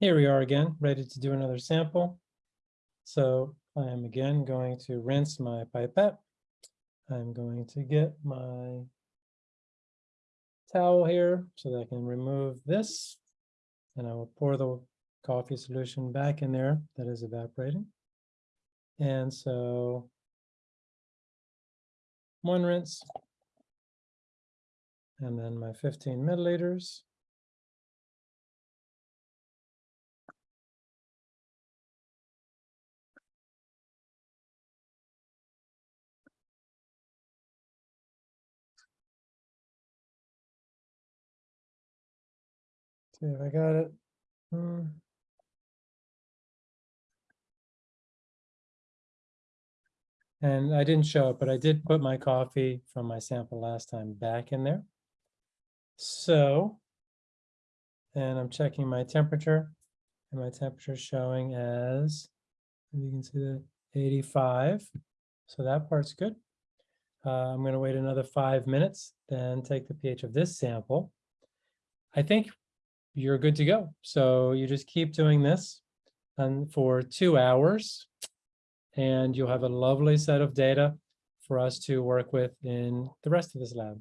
Here we are again, ready to do another sample. So I am again going to rinse my pipette. I'm going to get my towel here so that I can remove this. And I will pour the coffee solution back in there that is evaporating. And so one rinse. And then my 15 milliliters. See if I got it. Hmm. And I didn't show it, but I did put my coffee from my sample last time back in there. So, and I'm checking my temperature, and my temperature showing as, you can see the 85. So that part's good. Uh, I'm going to wait another five minutes, then take the pH of this sample. I think you're good to go. So you just keep doing this and for two hours and you'll have a lovely set of data for us to work with in the rest of this lab.